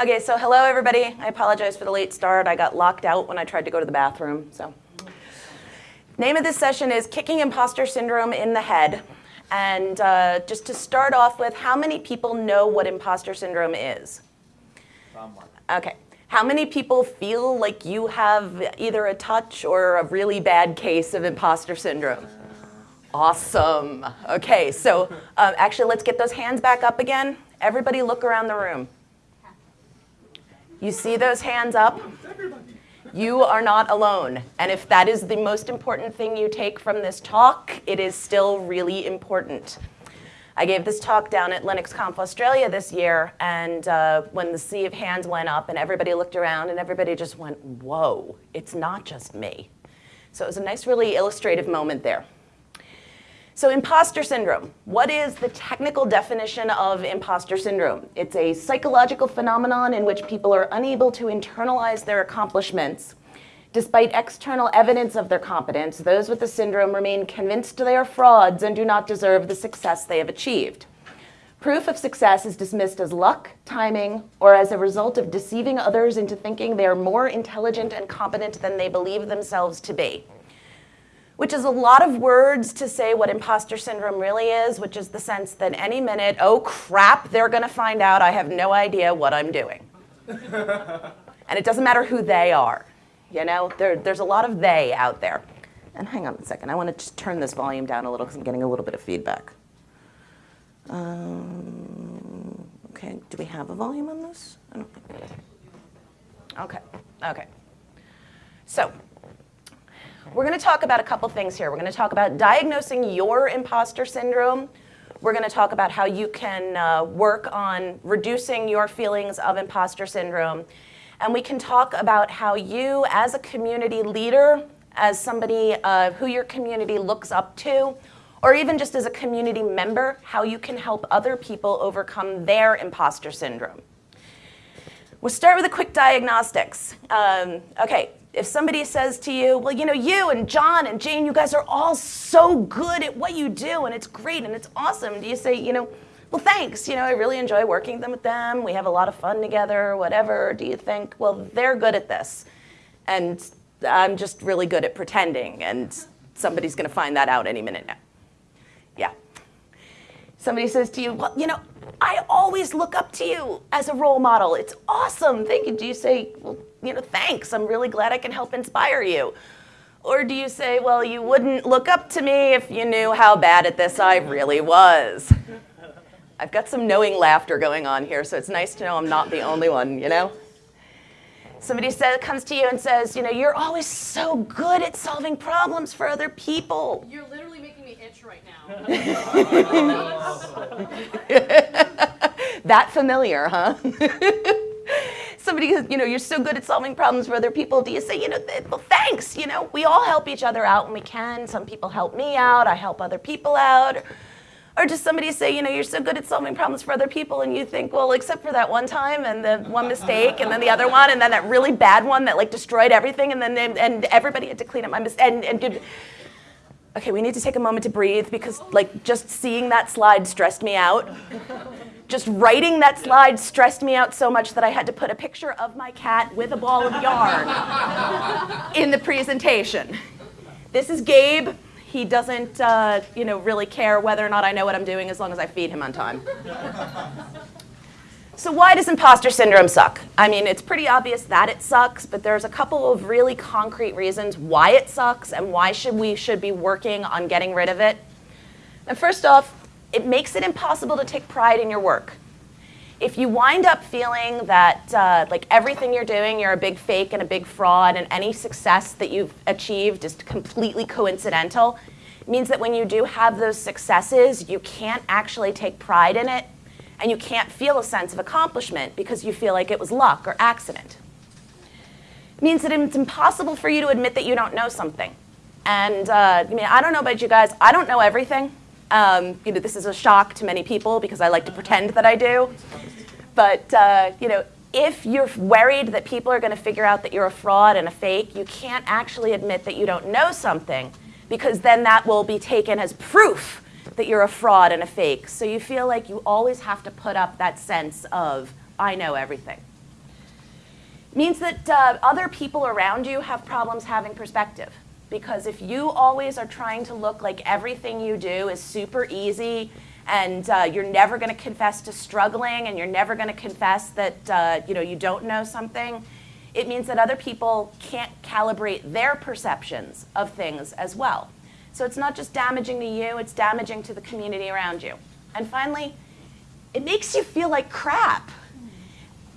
Okay, so hello everybody. I apologize for the late start. I got locked out when I tried to go to the bathroom, so. Name of this session is Kicking Imposter Syndrome in the Head. And uh, just to start off with, how many people know what imposter syndrome is? Okay. How many people feel like you have either a touch or a really bad case of imposter syndrome? Awesome. Okay, so um, actually let's get those hands back up again. Everybody look around the room. You see those hands up? You are not alone. And if that is the most important thing you take from this talk, it is still really important. I gave this talk down at LinuxConf Australia this year, and uh, when the sea of hands went up and everybody looked around and everybody just went, whoa, it's not just me. So it was a nice, really illustrative moment there. So imposter syndrome, what is the technical definition of imposter syndrome? It's a psychological phenomenon in which people are unable to internalize their accomplishments. Despite external evidence of their competence, those with the syndrome remain convinced they are frauds and do not deserve the success they have achieved. Proof of success is dismissed as luck, timing, or as a result of deceiving others into thinking they are more intelligent and competent than they believe themselves to be which is a lot of words to say what imposter syndrome really is, which is the sense that any minute, oh crap, they're going to find out I have no idea what I'm doing. and it doesn't matter who they are. You know, there, there's a lot of they out there. And hang on a second, I want to just turn this volume down a little because I'm getting a little bit of feedback. Um, okay, do we have a volume on this? I don't think. Okay, okay. So we're going to talk about a couple things here. We're going to talk about diagnosing your imposter syndrome. We're going to talk about how you can uh, work on reducing your feelings of imposter syndrome. And we can talk about how you, as a community leader, as somebody uh, who your community looks up to, or even just as a community member, how you can help other people overcome their imposter syndrome. We'll start with a quick diagnostics. Um, okay, if somebody says to you, well, you know, you and John and Jane, you guys are all so good at what you do and it's great and it's awesome. Do you say, you know, well, thanks, you know, I really enjoy working with them. We have a lot of fun together, whatever. Do you think, well, they're good at this and I'm just really good at pretending and somebody's gonna find that out any minute now. Yeah. Somebody says to you, well, you know, I always look up to you as a role model. It's awesome. Thank you. Do you say, well, you know, thanks. I'm really glad I can help inspire you. Or do you say, well, you wouldn't look up to me if you knew how bad at this I really was? I've got some knowing laughter going on here, so it's nice to know I'm not the only one, you know? Somebody says, comes to you and says, you know, you're always so good at solving problems for other people. You're literally itch right now. that familiar, huh? Somebody, you know, you're so good at solving problems for other people. Do you say, you know, well, thanks, you know, we all help each other out when we can. Some people help me out, I help other people out. Or just somebody say, you know, you're so good at solving problems for other people, and you think, well, except for that one time and the one mistake, and then the other one, and then that really bad one that like destroyed everything, and then and everybody had to clean up my mistake. And, and did, okay, we need to take a moment to breathe because like just seeing that slide stressed me out. just writing that slide stressed me out so much that I had to put a picture of my cat with a ball of yarn in the presentation. This is Gabe. He doesn't, uh, you know, really care whether or not I know what I'm doing as long as I feed him on time. so why does imposter syndrome suck? I mean, it's pretty obvious that it sucks, but there's a couple of really concrete reasons why it sucks and why should we should be working on getting rid of it. And first off, it makes it impossible to take pride in your work if you wind up feeling that uh, like everything you're doing, you're a big fake and a big fraud and any success that you've achieved is completely coincidental, means that when you do have those successes, you can't actually take pride in it and you can't feel a sense of accomplishment because you feel like it was luck or accident. It means that it's impossible for you to admit that you don't know something. And uh, I mean, I don't know about you guys, I don't know everything. Um, you know, this is a shock to many people because I like to pretend that I do. But uh, you know, if you're worried that people are going to figure out that you're a fraud and a fake, you can't actually admit that you don't know something because then that will be taken as proof that you're a fraud and a fake. So you feel like you always have to put up that sense of, I know everything. means that uh, other people around you have problems having perspective. Because if you always are trying to look like everything you do is super easy and uh, you're never going to confess to struggling and you're never going to confess that uh, you, know, you don't know something, it means that other people can't calibrate their perceptions of things as well. So it's not just damaging to you, it's damaging to the community around you. And finally, it makes you feel like crap.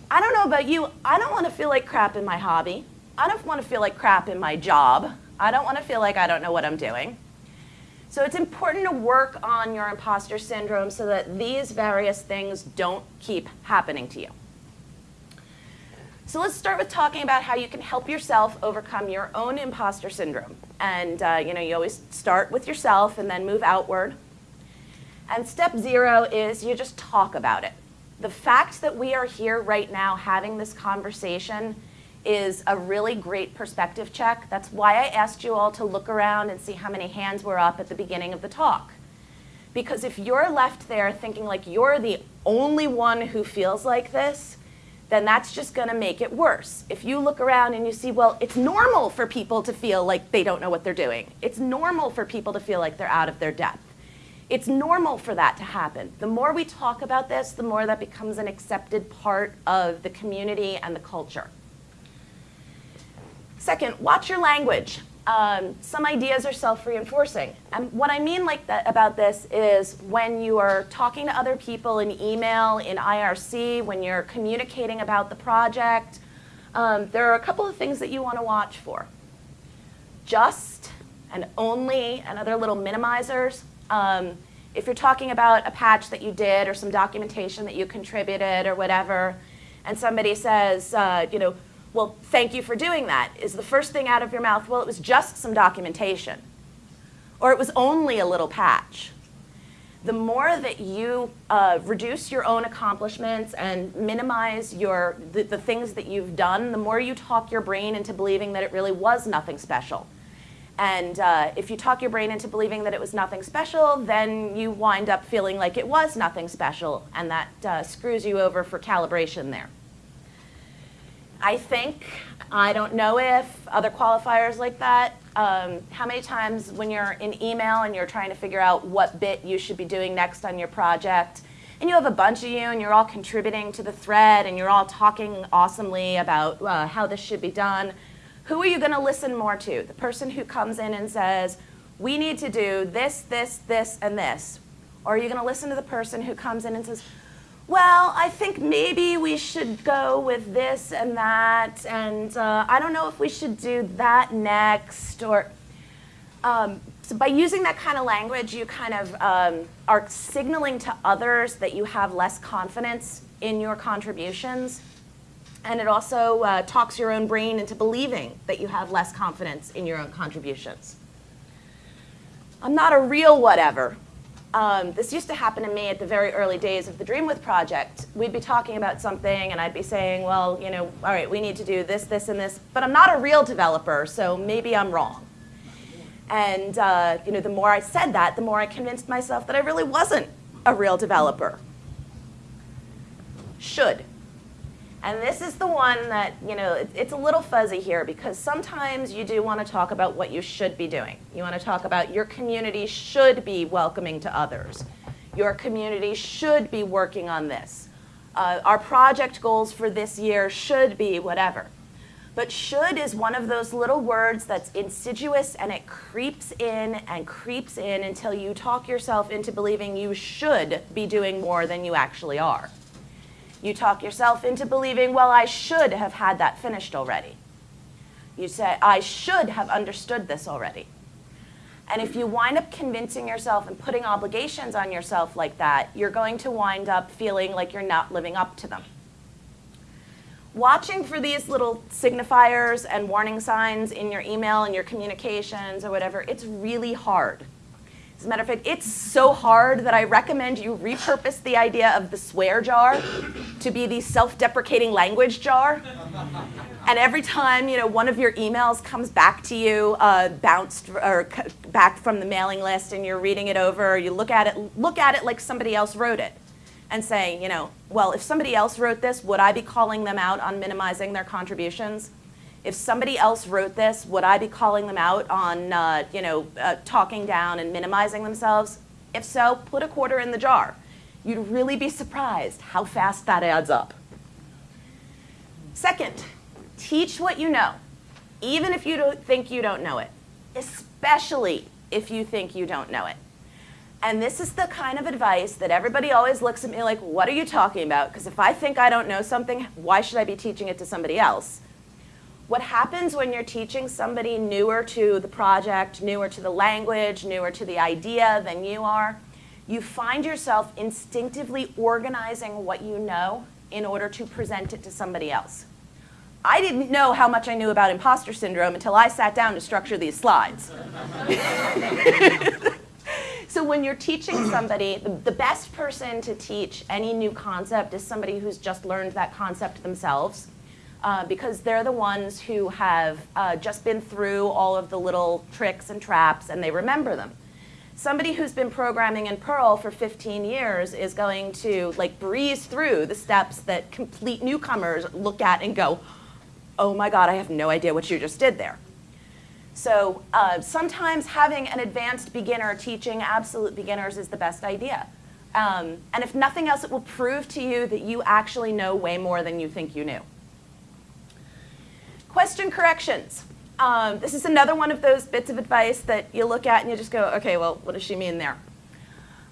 I don't know about you, I don't want to feel like crap in my hobby. I don't want to feel like crap in my job. I don't want to feel like I don't know what I'm doing. So it's important to work on your imposter syndrome so that these various things don't keep happening to you. So let's start with talking about how you can help yourself overcome your own imposter syndrome. And uh, you know, you always start with yourself and then move outward. And step zero is you just talk about it. The fact that we are here right now having this conversation is a really great perspective check. That's why I asked you all to look around and see how many hands were up at the beginning of the talk. Because if you're left there thinking like you're the only one who feels like this, then that's just going to make it worse. If you look around and you see, well, it's normal for people to feel like they don't know what they're doing. It's normal for people to feel like they're out of their depth. It's normal for that to happen. The more we talk about this, the more that becomes an accepted part of the community and the culture. Second, watch your language. Um, some ideas are self-reinforcing. And what I mean like that about this is when you are talking to other people in email, in IRC, when you're communicating about the project, um, there are a couple of things that you want to watch for. Just and only and other little minimizers. Um, if you're talking about a patch that you did or some documentation that you contributed or whatever, and somebody says, uh, you know, well, thank you for doing that, is the first thing out of your mouth, well, it was just some documentation. Or it was only a little patch. The more that you uh, reduce your own accomplishments and minimize your, the, the things that you've done, the more you talk your brain into believing that it really was nothing special. And uh, if you talk your brain into believing that it was nothing special, then you wind up feeling like it was nothing special, and that uh, screws you over for calibration there. I think, I don't know if, other qualifiers like that, um, how many times when you're in email and you're trying to figure out what bit you should be doing next on your project, and you have a bunch of you and you're all contributing to the thread and you're all talking awesomely about uh, how this should be done, who are you going to listen more to? The person who comes in and says, we need to do this, this, this, and this. Or are you going to listen to the person who comes in and says, well, I think maybe we should go with this and that, and uh, I don't know if we should do that next, or um, so by using that kind of language, you kind of um, are signaling to others that you have less confidence in your contributions, and it also uh, talks your own brain into believing that you have less confidence in your own contributions. I'm not a real whatever, um, this used to happen to me at the very early days of the Dreamwidth project. We'd be talking about something and I'd be saying, well, you know, all right, we need to do this, this, and this, but I'm not a real developer, so maybe I'm wrong. And uh, you know, the more I said that, the more I convinced myself that I really wasn't a real developer. Should. And this is the one that, you know, it, it's a little fuzzy here because sometimes you do want to talk about what you should be doing. You want to talk about your community should be welcoming to others. Your community should be working on this. Uh, our project goals for this year should be whatever. But should is one of those little words that's insidious and it creeps in and creeps in until you talk yourself into believing you should be doing more than you actually are. You talk yourself into believing, well, I should have had that finished already. You say, I should have understood this already. And if you wind up convincing yourself and putting obligations on yourself like that, you're going to wind up feeling like you're not living up to them. Watching for these little signifiers and warning signs in your email and your communications or whatever, it's really hard. As a matter of fact, it's so hard that I recommend you repurpose the idea of the swear jar to be the self-deprecating language jar. And every time you know one of your emails comes back to you, uh, bounced or back from the mailing list, and you're reading it over, you look at it, look at it like somebody else wrote it, and say, you know, well, if somebody else wrote this, would I be calling them out on minimizing their contributions? If somebody else wrote this, would I be calling them out on, uh, you know, uh, talking down and minimizing themselves? If so, put a quarter in the jar. You'd really be surprised how fast that adds up. Second, teach what you know, even if you don't think you don't know it, especially if you think you don't know it. And this is the kind of advice that everybody always looks at me like, what are you talking about? Because if I think I don't know something, why should I be teaching it to somebody else? What happens when you're teaching somebody newer to the project, newer to the language, newer to the idea than you are, you find yourself instinctively organizing what you know in order to present it to somebody else. I didn't know how much I knew about imposter syndrome until I sat down to structure these slides. so when you're teaching somebody, the, best person to teach any new concept is somebody who's just learned that concept themselves. Uh, because they're the ones who have uh, just been through all of the little tricks and traps and they remember them somebody who's been programming in Perl for 15 years is going to like breeze through the steps that complete newcomers look at and go, oh my God, I have no idea what you just did there. So uh, sometimes having an advanced beginner teaching absolute beginners is the best idea. Um, and if nothing else, it will prove to you that you actually know way more than you think you knew. Question corrections. Um, this is another one of those bits of advice that you look at and you just go, okay, well, what does she mean there?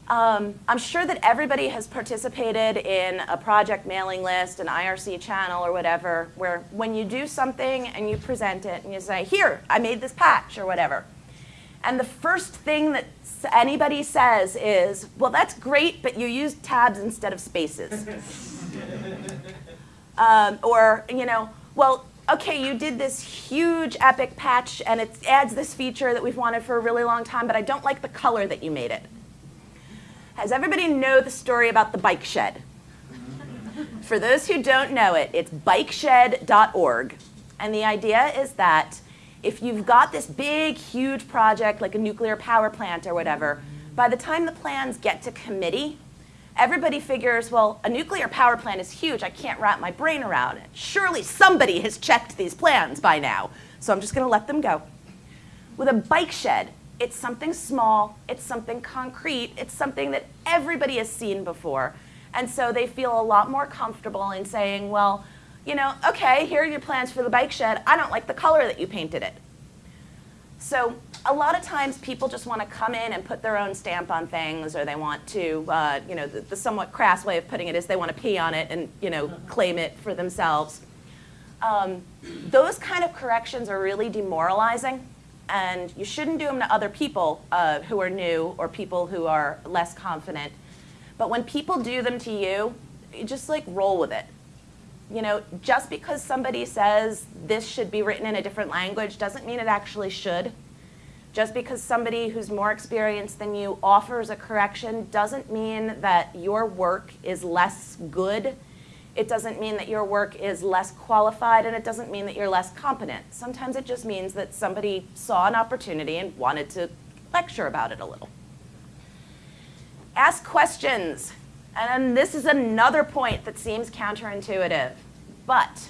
Um, I'm sure that everybody has participated in a project mailing list, an IRC channel or whatever, where when you do something and you present it and you say, here, I made this patch or whatever. And the first thing that anybody says is, well, that's great, but you used tabs instead of spaces. um, or, you know, well, okay, you did this huge epic patch and it adds this feature that we've wanted for a really long time, but I don't like the color that you made it. Has everybody know the story about the bike shed? for those who don't know it, it's bikeshed.org. And the idea is that if you've got this big, huge project like a nuclear power plant or whatever, by the time the plans get to committee, everybody figures, well, a nuclear power plant is huge. I can't wrap my brain around it. Surely somebody has checked these plans by now. So I'm just going to let them go. With a bike shed, it's something small, it's something concrete, it's something that everybody has seen before. And so they feel a lot more comfortable in saying, well, you know, okay, here are your plans for the bike shed. I don't like the color that you painted it. So a lot of times people just want to come in and put their own stamp on things or they want to, uh, you know, the, the, somewhat crass way of putting it is they want to pee on it and, you know, claim it for themselves. Um, those kind of corrections are really demoralizing and you shouldn't do them to other people uh, who are new or people who are less confident. But when people do them to you, you just like roll with it you know, just because somebody says this should be written in a different language doesn't mean it actually should. Just because somebody who's more experienced than you offers a correction doesn't mean that your work is less good. It doesn't mean that your work is less qualified, and it doesn't mean that you're less competent. Sometimes it just means that somebody saw an opportunity and wanted to lecture about it a little. Ask questions. And this is another point that seems counterintuitive. But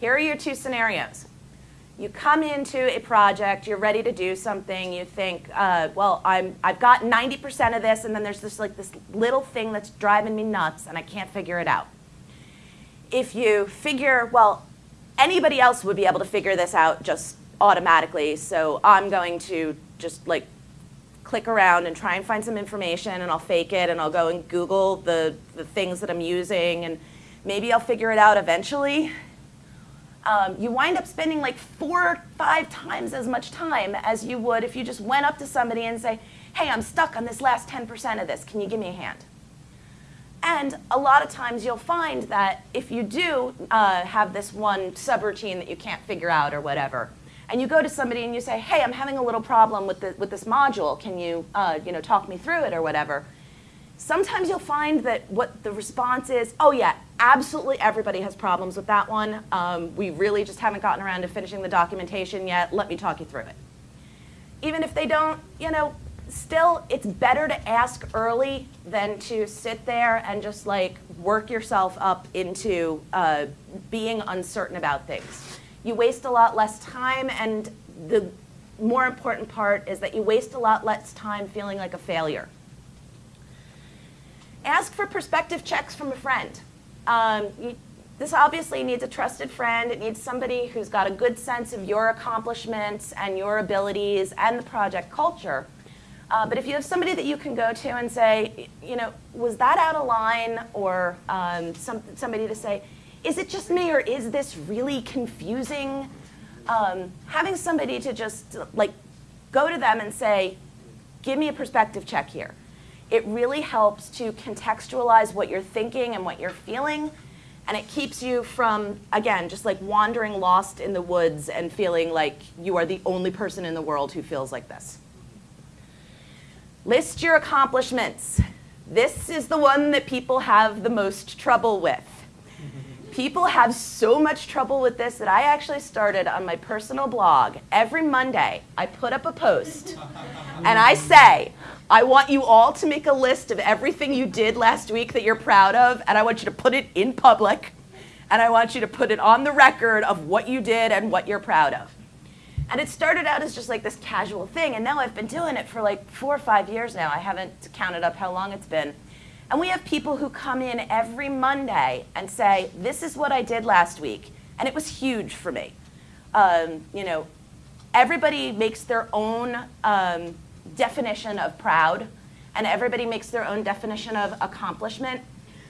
here are your two scenarios. You come into a project, you're ready to do something, you think, uh, well, I'm, I've got 90% of this, and then there's this, like, this little thing that's driving me nuts, and I can't figure it out. If you figure, well, anybody else would be able to figure this out just automatically, so I'm going to just like click around and try and find some information and I'll fake it and I'll go and Google the, the things that I'm using and maybe I'll figure it out eventually. Um, you wind up spending like four or five times as much time as you would if you just went up to somebody and say, hey, I'm stuck on this last 10% of this. Can you give me a hand? And a lot of times you'll find that if you do uh, have this one subroutine that you can't figure out or whatever, and you go to somebody and you say, hey, I'm having a little problem with, the, with this module. Can you, uh, you know, talk me through it or whatever? Sometimes you'll find that what the response is, oh yeah, absolutely everybody has problems with that one. Um, we really just haven't gotten around to finishing the documentation yet. Let me talk you through it. Even if they don't, you know, still, it's better to ask early than to sit there and just like work yourself up into uh, being uncertain about things. You waste a lot less time, and the more important part is that you waste a lot less time feeling like a failure. Ask for perspective checks from a friend. Um, you, this obviously needs a trusted friend. It needs somebody who's got a good sense of your accomplishments and your abilities and the project culture. Uh, but if you have somebody that you can go to and say, you know, was that out of line? Or um, some, somebody to say, is it just me or is this really confusing? Um, having somebody to just like go to them and say, give me a perspective check here. It really helps to contextualize what you're thinking and what you're feeling. And it keeps you from, again, just like wandering lost in the woods and feeling like you are the only person in the world who feels like this. List your accomplishments. This is the one that people have the most trouble with. People have so much trouble with this that I actually started on my personal blog. Every Monday, I put up a post and I say, I want you all to make a list of everything you did last week that you're proud of, and I want you to put it in public, and I want you to put it on the record of what you did and what you're proud of. And it started out as just like this casual thing, and now I've been doing it for like four or five years now. I haven't counted up how long it's been. And we have people who come in every Monday and say, this is what I did last week, and it was huge for me. Um, you know, everybody makes their own um, definition of proud, and everybody makes their own definition of accomplishment.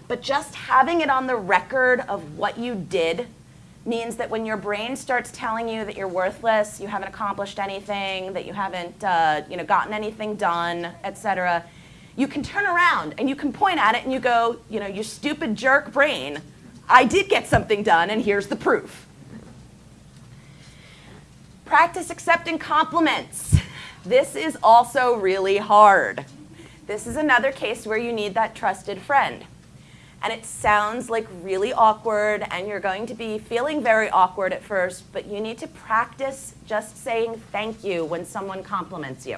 But just having it on the record of what you did means that when your brain starts telling you that you're worthless, you haven't accomplished anything, that you haven't uh, you know, gotten anything done, et cetera, you can turn around and you can point at it and you go, you know, you stupid jerk brain, I did get something done and here's the proof. Practice accepting compliments. This is also really hard. This is another case where you need that trusted friend. And it sounds like really awkward and you're going to be feeling very awkward at first, but you need to practice just saying thank you when someone compliments you.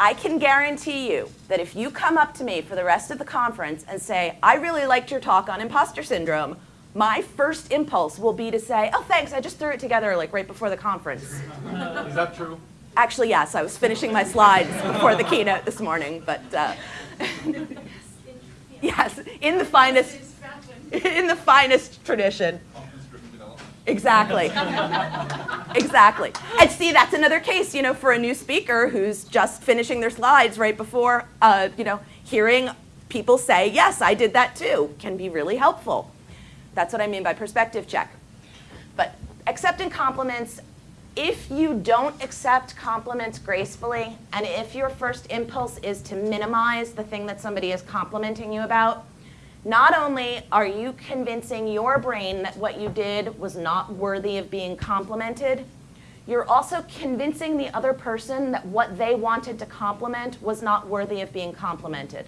I can guarantee you that if you come up to me for the rest of the conference and say, I really liked your talk on imposter syndrome, my first impulse will be to say, oh, thanks, I just threw it together like right before the conference. Is that true? Actually, yes, I was finishing my slides before the keynote this morning, but uh, yes, in the finest, in the finest tradition. Exactly. exactly. And see, that's another case, you know, for a new speaker who's just finishing their slides right before, uh, you know, hearing people say, yes, I did that too, can be really helpful. That's what I mean by perspective check. But accepting compliments, if you don't accept compliments gracefully, and if your first impulse is to minimize the thing that somebody is complimenting you about, not only are you convincing your brain that what you did was not worthy of being complimented, you're also convincing the other person that what they wanted to compliment was not worthy of being complimented.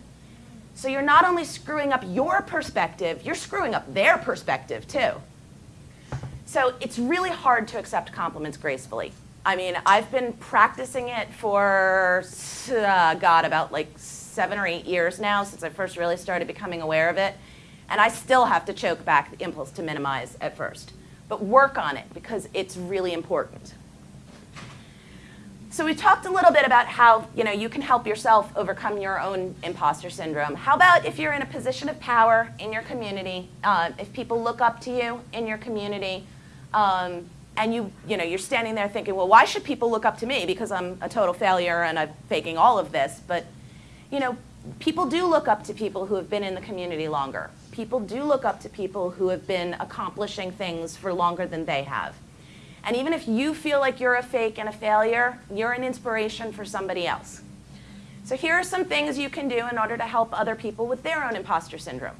So you're not only screwing up your perspective, you're screwing up their perspective too. So it's really hard to accept compliments gracefully. I mean, I've been practicing it for, uh, God, about like seven or eight years now since I first really started becoming aware of it. And I still have to choke back the impulse to minimize at first. But work on it because it's really important. So we talked a little bit about how you, know, you can help yourself overcome your own imposter syndrome. How about if you're in a position of power in your community, uh, if people look up to you in your community, um, and you, you know, you're standing there thinking, well, why should people look up to me because I'm a total failure and I'm faking all of this? But, you know, people do look up to people who have been in the community longer. People do look up to people who have been accomplishing things for longer than they have. And even if you feel like you're a fake and a failure, you're an inspiration for somebody else. So here are some things you can do in order to help other people with their own imposter syndrome.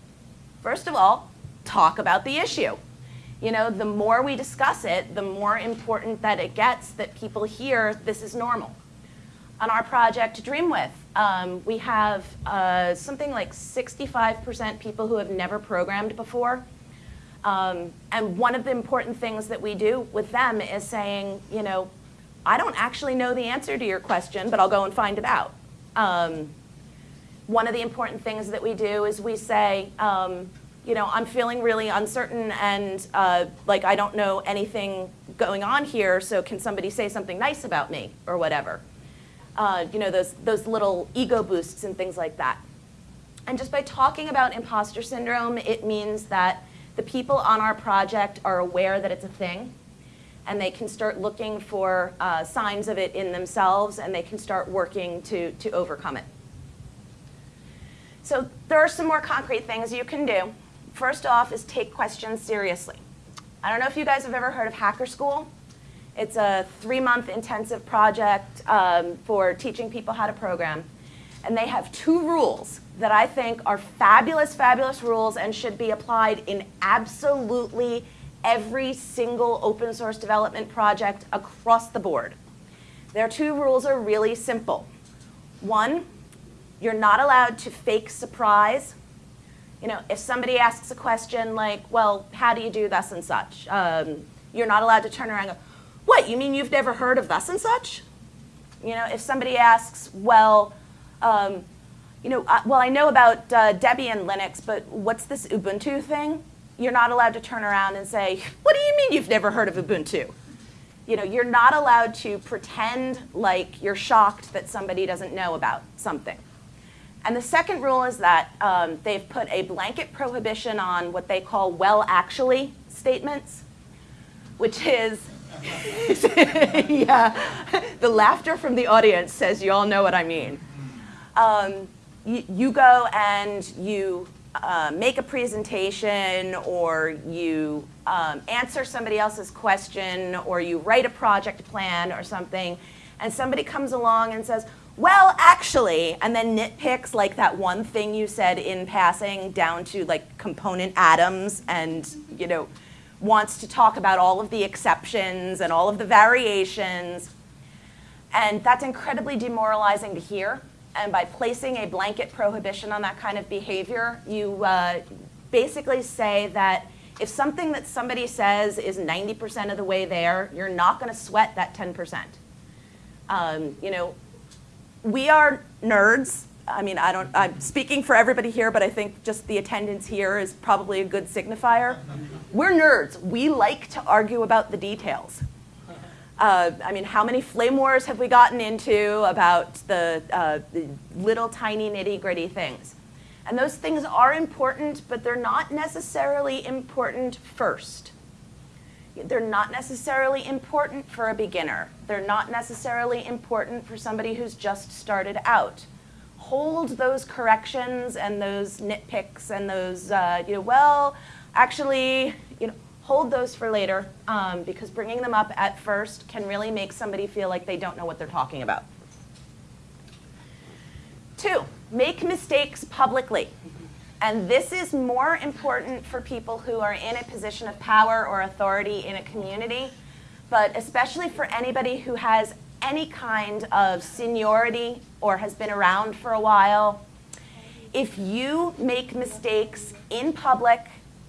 First of all, talk about the issue. You know, the more we discuss it, the more important that it gets that people hear this is normal. On our project Dreamwidth, um, we have uh, something like 65% people who have never programmed before. Um, and one of the important things that we do with them is saying, you know, I don't actually know the answer to your question, but I'll go and find it out. Um, one of the important things that we do is we say, um, you know, I'm feeling really uncertain and uh, like I don't know anything going on here, so can somebody say something nice about me or whatever? Uh, you know, those, those little ego boosts and things like that. And just by talking about imposter syndrome, it means that the people on our project are aware that it's a thing and they can start looking for uh, signs of it in themselves and they can start working to, to overcome it. So there are some more concrete things you can do. First off is take questions seriously. I don't know if you guys have ever heard of Hacker School. It's a three-month intensive project um, for teaching people how to program. And they have two rules that I think are fabulous, fabulous rules and should be applied in absolutely every single open source development project across the board. Their two rules are really simple. One, you're not allowed to fake surprise. You know, if somebody asks a question like, well, how do you do this and such? Um, you're not allowed to turn around and go, what, you mean you've never heard of thus and such? You know, if somebody asks, well, um, you know, uh, well, I know about uh, Debian Linux, but what's this Ubuntu thing? You're not allowed to turn around and say, what do you mean you've never heard of Ubuntu? You know, you're not allowed to pretend like you're shocked that somebody doesn't know about something. And the second rule is that um, they've put a blanket prohibition on what they call well actually statements, which is, yeah, the laughter from the audience says you all know what I mean. Um, you, go and you uh, make a presentation or you um, answer somebody else's question or you write a project plan or something and somebody comes along and says, well, actually, and then nitpicks like that one thing you said in passing down to like component atoms and, you know, wants to talk about all of the exceptions and all of the variations. And that's incredibly demoralizing to hear. And by placing a blanket prohibition on that kind of behavior, you uh, basically say that if something that somebody says is 90% of the way there, you're not going to sweat that 10%. Um, you know, we are nerds. I mean, I don't, I'm speaking for everybody here, but I think just the attendance here is probably a good signifier. We're nerds. We like to argue about the details. Uh, I mean, how many flame wars have we gotten into about the, uh, the little tiny nitty gritty things? And those things are important, but they're not necessarily important first. They're not necessarily important for a beginner. They're not necessarily important for somebody who's just started out. Hold those corrections and those nitpicks and those, uh, you know, well, actually, you know, hold those for later um, because bringing them up at first can really make somebody feel like they don't know what they're talking about. Two, make mistakes publicly. And this is more important for people who are in a position of power or authority in a community, but especially for anybody who has any kind of seniority or has been around for a while. If you make mistakes in public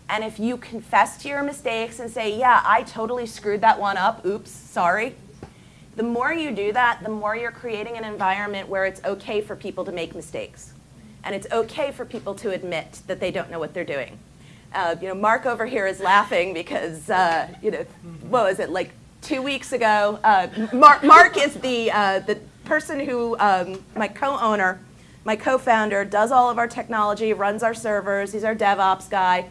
and if you confess to your mistakes and say, yeah, I totally screwed that one up, oops, sorry, the more you do that, the more you're creating an environment where it's okay for people to make mistakes. And it's okay for people to admit that they don't know what they're doing. Uh, you know, Mark over here is laughing because, uh, you know, what was it, like two weeks ago, uh, Mark, Mark is the, uh, the person who, um, my co-owner, my co-founder, does all of our technology, runs our servers, he's our DevOps guy.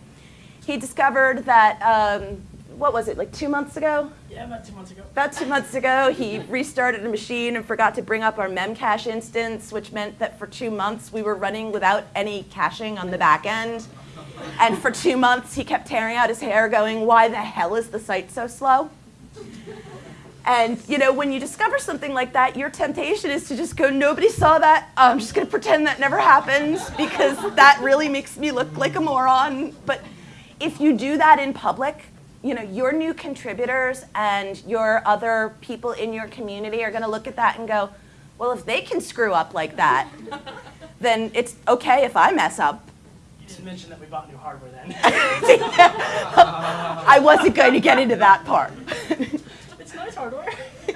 He discovered that, um, what was it, like two months ago? Yeah, about two months ago. About two months ago, he restarted a machine and forgot to bring up our memcache instance, which meant that for two months we were running without any caching on the back end. And for two months, he kept tearing out his hair going, why the hell is the site so slow? And you know, when you discover something like that, your temptation is to just go, nobody saw that. I'm just going to pretend that never happened because that really makes me look like a moron. But if you do that in public, you know, your new contributors and your other people in your community are going to look at that and go, well, if they can screw up like that, then it's okay if I mess up didn't mention that we bought new hardware then. I wasn't going to get into that part. it's nice hardware.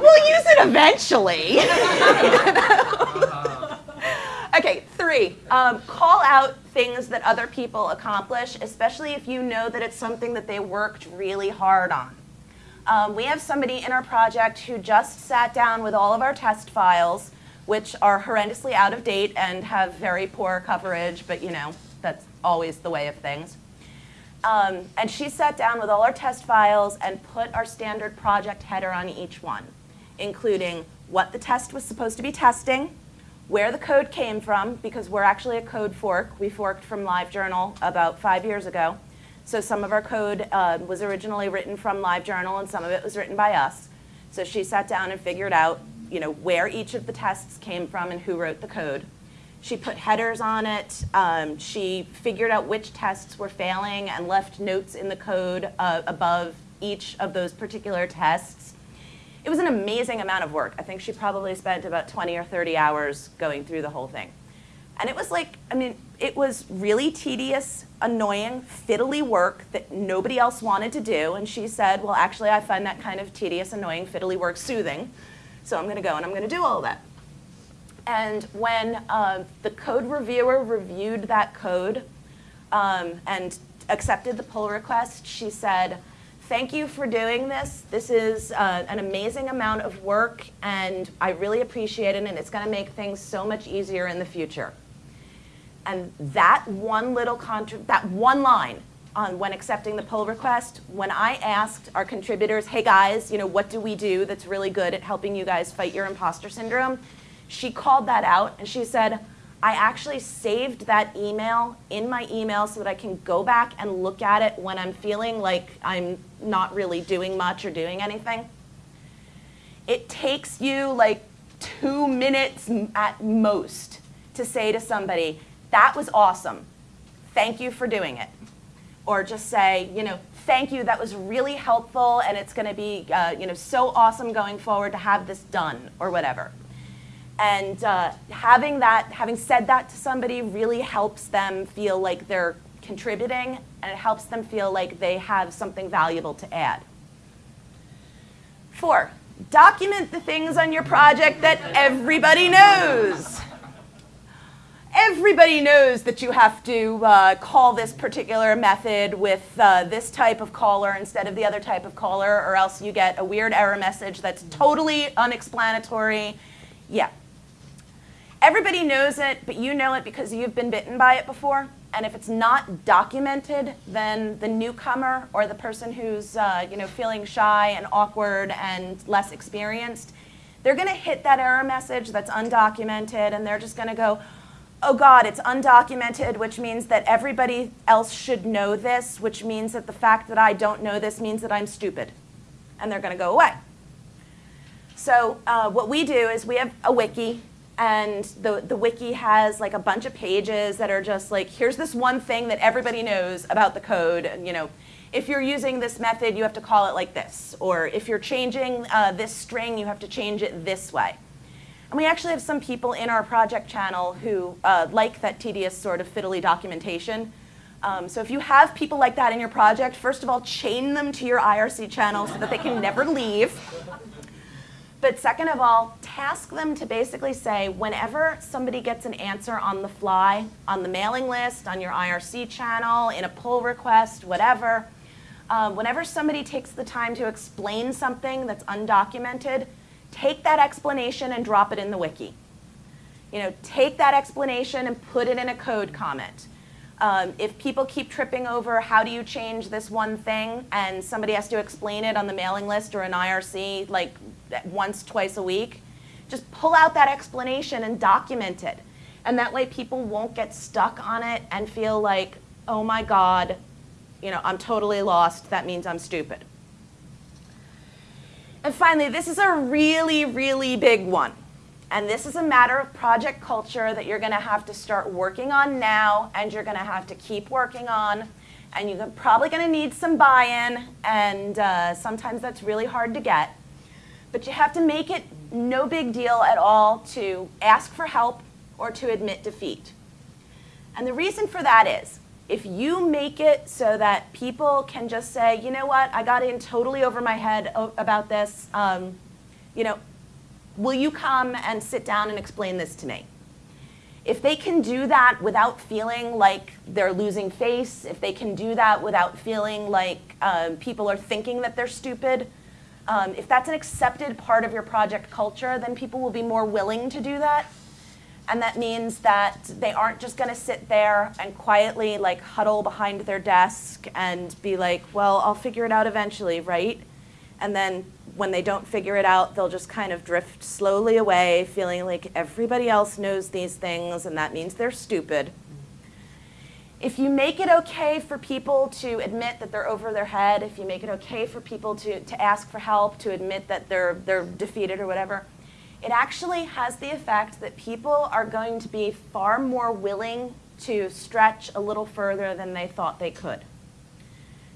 we'll use it eventually. okay, three, um, call out things that other people accomplish, especially if you know that it's something that they worked really hard on. Um, we have somebody in our project who just sat down with all of our test files which are horrendously out of date and have very poor coverage, but you know, that's always the way of things. Um, and she sat down with all our test files and put our standard project header on each one, including what the test was supposed to be testing, where the code came from, because we're actually a code fork. We forked from LiveJournal about five years ago. So some of our code uh, was originally written from LiveJournal and some of it was written by us. So she sat down and figured out you know, where each of the tests came from and who wrote the code. She put headers on it. Um, she figured out which tests were failing and left notes in the code uh, above each of those particular tests. It was an amazing amount of work. I think she probably spent about 20 or 30 hours going through the whole thing. And it was like, I mean, it was really tedious, annoying, fiddly work that nobody else wanted to do. And she said, well, actually, I find that kind of tedious, annoying, fiddly work soothing. So I'm going to go and I'm going to do all that. And when uh, the code reviewer reviewed that code um, and accepted the pull request, she said, thank you for doing this. This is uh, an amazing amount of work, and I really appreciate it, and it's going to make things so much easier in the future. And that one little that one line on when accepting the pull request, when I asked our contributors, hey guys, you know, what do we do that's really good at helping you guys fight your imposter syndrome? She called that out and she said, I actually saved that email in my email so that I can go back and look at it when I'm feeling like I'm not really doing much or doing anything. It takes you like two minutes at most to say to somebody, that was awesome. Thank you for doing it. Or just say, you know, thank you, that was really helpful and it's going to be, uh, you know, so awesome going forward to have this done or whatever. And uh, having that, having said that to somebody really helps them feel like they're contributing and it helps them feel like they have something valuable to add. Four, document the things on your project that everybody knows. Everybody knows that you have to uh, call this particular method with uh, this type of caller instead of the other type of caller, or else you get a weird error message that's totally unexplanatory. Yeah, Everybody knows it, but you know it because you've been bitten by it before. And if it's not documented, then the newcomer or the person who's uh, you know, feeling shy and awkward and less experienced, they're going to hit that error message that's undocumented and they're just going to go, oh God, it's undocumented, which means that everybody else should know this, which means that the fact that I don't know this means that I'm stupid. And they're going to go away. So uh, what we do is we have a wiki and the, the wiki has like a bunch of pages that are just like, here's this one thing that everybody knows about the code. And, you know, if you're using this method, you have to call it like this. Or if you're changing uh, this string, you have to change it this way. And we actually have some people in our project channel who uh, like that tedious sort of fiddly documentation. Um, so if you have people like that in your project, first of all, chain them to your IRC channel so that they can never leave. But second of all, task them to basically say, whenever somebody gets an answer on the fly, on the mailing list, on your IRC channel, in a pull request, whatever, um, whenever somebody takes the time to explain something that's undocumented, take that explanation and drop it in the wiki. You know, take that explanation and put it in a code comment. Um, if people keep tripping over how do you change this one thing and somebody has to explain it on the mailing list or an IRC like once, twice a week, just pull out that explanation and document it. And that way people won't get stuck on it and feel like, oh my God, you know, I'm totally lost. That means I'm stupid. And finally, this is a really, really big one. And this is a matter of project culture that you're going to have to start working on now and you're going to have to keep working on. And you're probably going to need some buy-in, and uh, sometimes that's really hard to get. But you have to make it no big deal at all to ask for help or to admit defeat. And the reason for that is, if you make it so that people can just say, you know what, I got in totally over my head about this, um, you know, will you come and sit down and explain this to me? If they can do that without feeling like they're losing face, if they can do that without feeling like um, people are thinking that they're stupid, um, if that's an accepted part of your project culture, then people will be more willing to do that. And that means that they aren't just going to sit there and quietly like huddle behind their desk and be like, well, I'll figure it out eventually, right? And then when they don't figure it out, they'll just kind of drift slowly away, feeling like everybody else knows these things and that means they're stupid. If you make it okay for people to admit that they're over their head, if you make it okay for people to, to ask for help, to admit that they're, they're defeated or whatever, it actually has the effect that people are going to be far more willing to stretch a little further than they thought they could.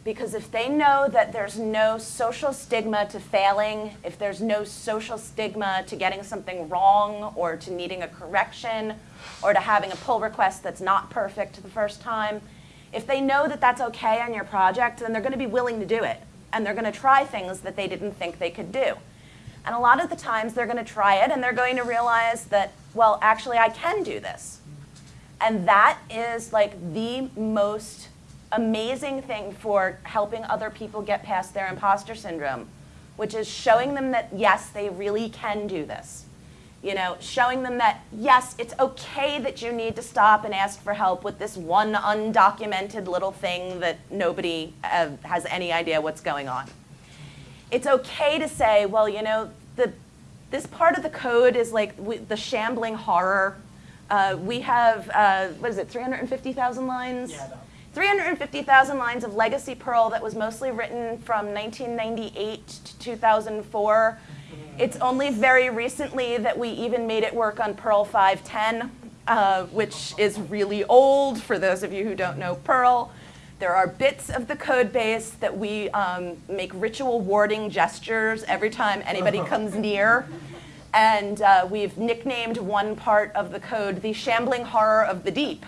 Because if they know that there's no social stigma to failing, if there's no social stigma to getting something wrong or to needing a correction or to having a pull request that's not perfect the first time, if they know that that's okay on your project, then they're going to be willing to do it. And they're going to try things that they didn't think they could do. And a lot of the times they're going to try it and they're going to realize that, well, actually, I can do this. And that is like the most amazing thing for helping other people get past their imposter syndrome, which is showing them that, yes, they really can do this. You know, showing them that, yes, it's okay that you need to stop and ask for help with this one undocumented little thing that nobody uh, has any idea what's going on. It's okay to say, well, you know, the, this part of the code is like we, the shambling horror. Uh, we have, uh, what is it, 350,000 lines? Yeah, 350,000 lines of legacy Perl that was mostly written from 1998 to 2004. It's only very recently that we even made it work on Perl 510, uh, which is really old for those of you who don't know Perl. There are bits of the code base that we um, make ritual warding gestures every time anybody comes near. And uh, we've nicknamed one part of the code the shambling horror of the deep.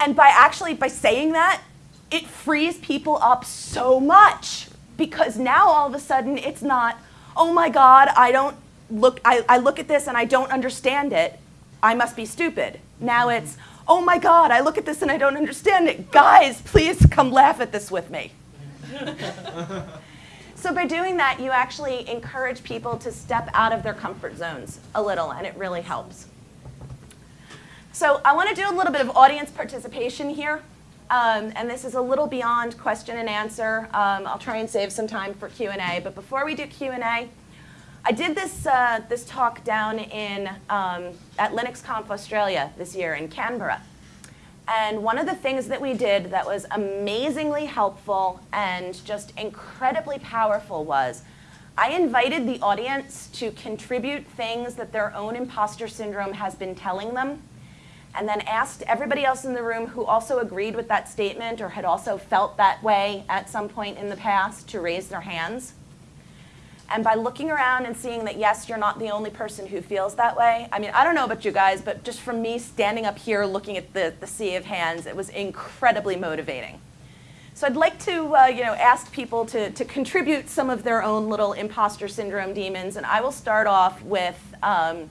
And by actually, by saying that, it frees people up so much because now all of a sudden it's not, oh my God, I don't look, I, I look at this and I don't understand it. I must be stupid. Now it's, oh my God, I look at this and I don't understand it. Guys, please come laugh at this with me. so by doing that, you actually encourage people to step out of their comfort zones a little and it really helps. So I want to do a little bit of audience participation here. Um, and this is a little beyond question and answer. Um, I'll try and save some time for Q&A. But before we do Q&A, I did this, uh, this talk down in, um, at LinuxConf Australia this year in Canberra. And one of the things that we did that was amazingly helpful and just incredibly powerful was I invited the audience to contribute things that their own imposter syndrome has been telling them and then asked everybody else in the room who also agreed with that statement or had also felt that way at some point in the past to raise their hands. And by looking around and seeing that, yes, you're not the only person who feels that way. I mean, I don't know about you guys, but just from me standing up here looking at the, the sea of hands, it was incredibly motivating. So I'd like to uh, you know, ask people to, to contribute some of their own little imposter syndrome demons. And I will start off with, um,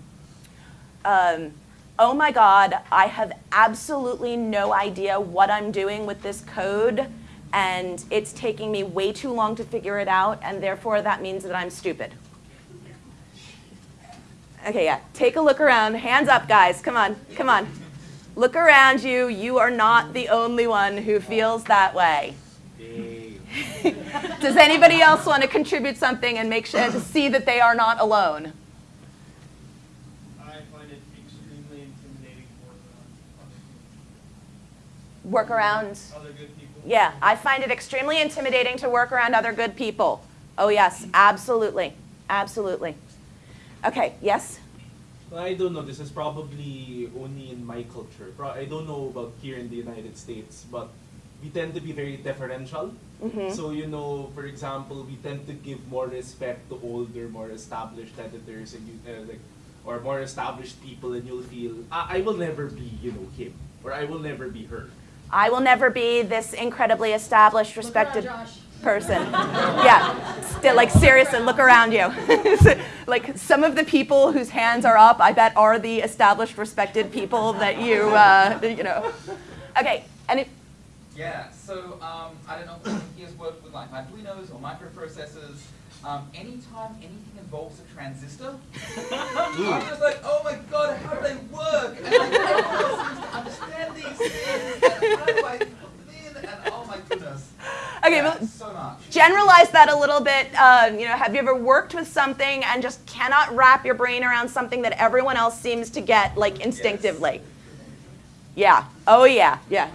um, oh my God, I have absolutely no idea what I'm doing with this code and it's taking me way too long to figure it out, and therefore that means that I'm stupid. Okay, yeah, take a look around. Hands up, guys. Come on, come on. Look around you. You are not the only one who feels that way. Does anybody else want to contribute something and make sure to see that they are not alone? I find it extremely intimidating Work around. other good. Yeah, I find it extremely intimidating to work around other good people. Oh yes, absolutely, absolutely. Okay, yes? I don't know. This is probably only in my culture. Pro- I don't know about here in the United States, but we tend to be very deferential. Mm-hmm. So you know, for example, we tend to give more respect to older, more established editors, and you uh, like, or more established people, and you'll feel I-, I will never be, you know, him, or I will never be her. I will never be this incredibly established, Look around, respected. Person. Yeah, still, like seriously, look around you. like some of the people whose hands are up, I bet are the established, respected people that you, uh, you know. Okay, and it, Yeah, so um, I don't know if he has worked with like Arduinos or microprocessors. Um, anytime anything involves a transistor, I'm just like, oh my god, how do they work? And like, everyone seems to understand these things. And how do I put them in? And oh my goodness. Okay, yeah, well, so much. generalize that a little bit. Uh, you know, have you ever worked with something and just cannot wrap your brain around something that everyone else seems to get like instinctively? Yeah. Oh yeah. Yeah.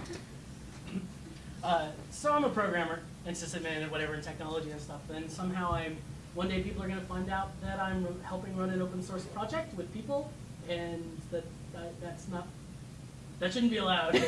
Uh, so I'm a programmer and sysadmin and whatever in technology and stuff. And somehow I'm one day people are going to find out that I'm helping run an open source project with people, and that, that that's not that shouldn't be allowed.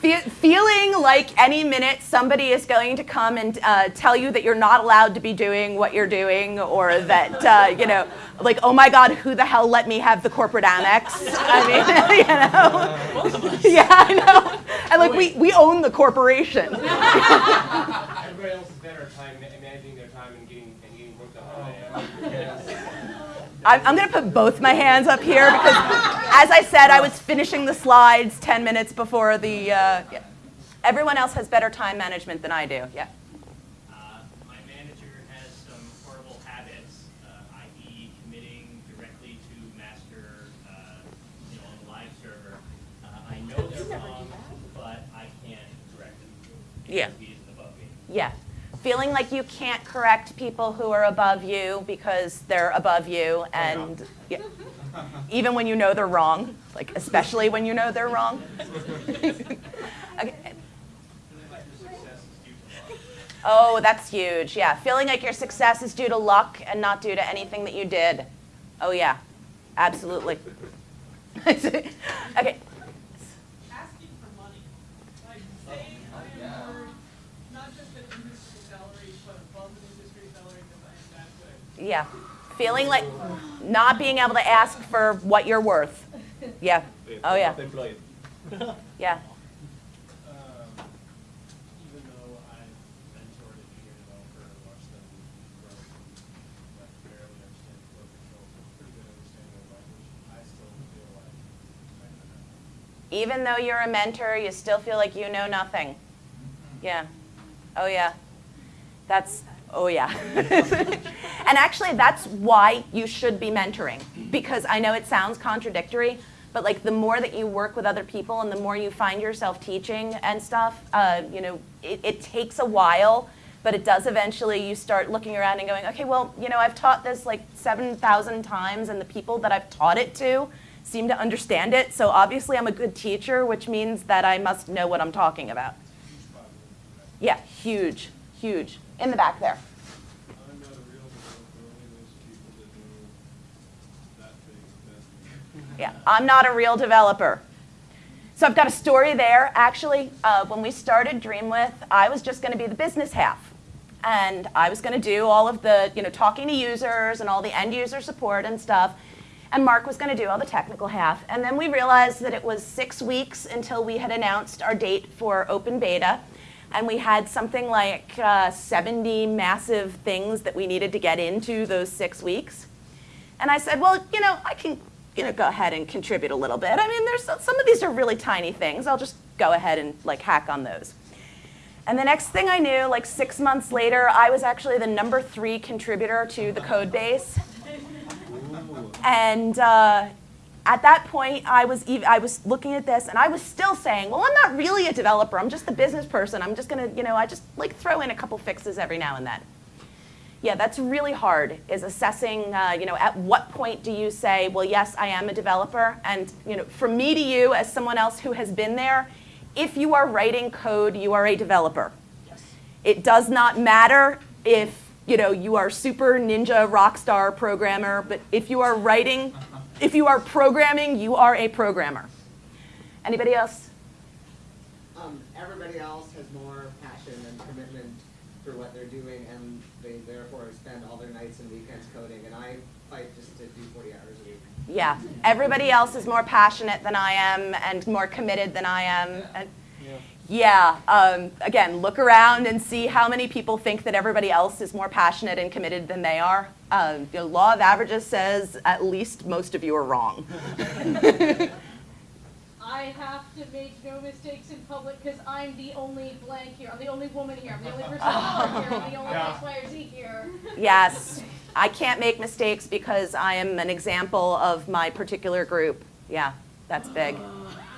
Fe- feeling like any minute somebody is going to come and uh, tell you that you're not allowed to be doing what you're doing, or that uh, you know, like, oh my God, who the hell let me have the corporate Amex? I mean, you know, yeah, I know, and like we we own the corporation. Everybody else is better time managing their time and getting and getting work done than I am. I'm, I'm going to put both my hands up here because, as I said, I was finishing the slides 10 minutes before the. Uh, yeah. Everyone else has better time management than I do. Yeah. Uh, my manager has some horrible habits, uh, i.e. committing directly to master, uh, you know, on the live server. Uh, I know they're wrong, but I can't correct them. Yeah. because He isn't above me. Yeah. Feeling like you can't correct people who are above you because they're above you, and yeah, even when you know they're wrong, like especially when you know they're wrong. okay. Oh, that's huge. Yeah. Feeling like your success is due to luck and not due to anything that you did. Oh, yeah. Absolutely. okay. asking for money. Like saying I am worth not just an industry salary, but above an industry salary because I am that good. Yeah. Feeling like not being able to ask for what you're worth. Yeah. Oh, yeah. Yeah. Even though I've mentored a junior developer and watched them grow from like barely understand flow control to pretty good understanding of language, I still feel like I could have. Even though you're a mentor, you still feel like you know nothing. Yeah. Oh, yeah. That's, oh, yeah. and actually, that's why you should be mentoring. Because I know it sounds contradictory, but like the more that you work with other people and the more you find yourself teaching and stuff, uh, you know, it, it takes a while, but it does eventually. You start looking around and going, okay, well, you know, I've taught this like 7,000 times, and the people that I've taught it to seem to understand it. So obviously, I'm a good teacher, which means that I must know what I'm talking about. Yeah, huge, huge. In the back there. I'm not a real developer, only those people that know that thing best. Yeah, I'm not a real developer. So I've got a story there. Actually, uh, when we started Dreamwidth, I was just going to be the business half, and I was going to do all of the, you know, talking to users and all the end user support and stuff. And Mark was going to do all the technical half. And then we realized that it was six weeks until we had announced our date for open beta. And we had something like uh, 70 massive things that we needed to get into those six weeks. And I said, well, you know, I can, you know, go ahead and contribute a little bit. I mean, there's some of these are really tiny things. I'll just go ahead and like hack on those. And the next thing I knew, like six months later, I was actually the number three contributor to the code base. And uh, at that point, I was ev- I was looking at this, and I was still saying, "Well, I'm not really a developer. I'm just a business person. I'm just gonna, you know, I just like throw in a couple fixes every now and then." Yeah, that's really hard. Is assessing, uh, you know, at what point do you say, "Well, yes, I am a developer," and you know, from me to you, as someone else who has been there, if you are writing code, you are a developer. Yes. It does not matter if you know you are super ninja rock star programmer, but if you are writing, if you are programming, you are a programmer. Anybody else? um, everybody else has more passion and commitment for what they're doing, and they therefore spend all their nights and weekends coding. And I fight just to do 40 hours a week. Yeah, everybody else is more passionate than I am and more committed than I am. And Yeah, um, again, look around and see how many people think that everybody else is more passionate and committed than they are. Um, the law of averages says at least most of you are wrong. I have to make no mistakes in public because I'm the only blank here. I'm the only woman here. I'm the only person color here. I'm the only X, Y, or Z here. yes, I can't make mistakes because I am an example of my particular group. Yeah, that's big.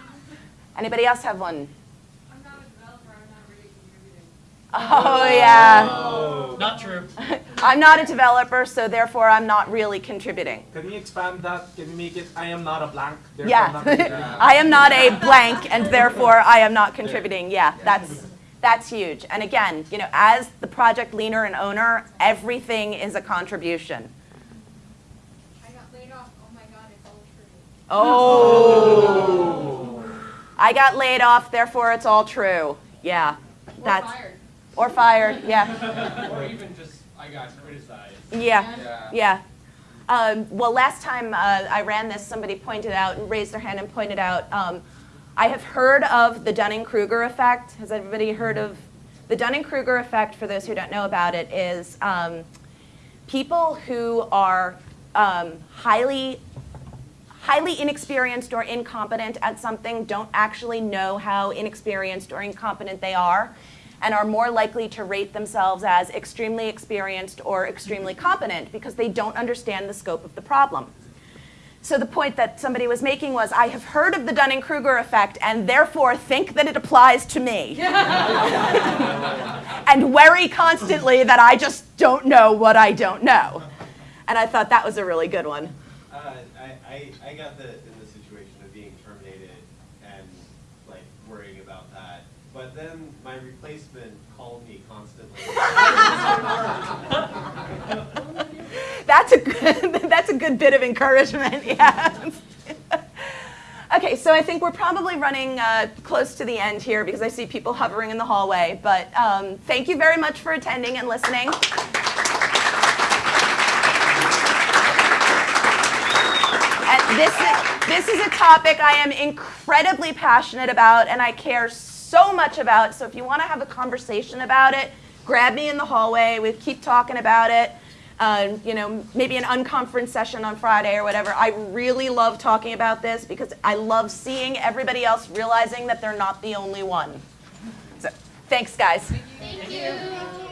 Anybody else have one? I'm not a developer, I'm not really contributing. Oh, yeah. Not true. I'm not a developer, so therefore I'm not really contributing. Can you expand that? Can we make it, I am not a blank, therefore Yeah. I'm not contributing? I am not a blank, and therefore I am not contributing. Yeah, that's, that's huge. And again, you know, as the project leader and owner, everything is a contribution. I got laid off, oh my god, it's all true. Oh. I got laid off, therefore it's all true. Yeah, Or that's, fired. Or fired, yeah, Or even just, I got criticized. yeah, Yeah. yeah. Um, well, last time uh, I ran this, somebody pointed out and raised their hand and pointed out, um, I have heard of the Dunning-Kruger effect. Has everybody heard of the Dunning-Kruger effect? For those who don't know about it, is um, people who are um, highly highly inexperienced or incompetent at something don't actually know how inexperienced or incompetent they are and are more likely to rate themselves as extremely experienced or extremely competent because they don't understand the scope of the problem. So the point that somebody was making was, I have heard of the Dunning-Kruger effect and therefore think that it applies to me. and worry constantly that I just don't know what I don't know. And I thought that was a really good one. Uh, I, I, I got the, in the situation of being terminated and like worrying about that. But then my replacement called me constantly. That's a good, that's a good bit of encouragement, yeah. okay, so I think we're probably running uh, close to the end here because I see people hovering in the hallway. But um, thank you very much for attending and listening. And this is, this is a topic I am incredibly passionate about and I care so much about. So if you want to have a conversation about it, grab me in the hallway. We keep talking about it. Uh, you know, maybe an unconference session on Friday or whatever. I really love talking about this because I love seeing everybody else realizing that they're not the only one. So, thanks, guys. Thank you.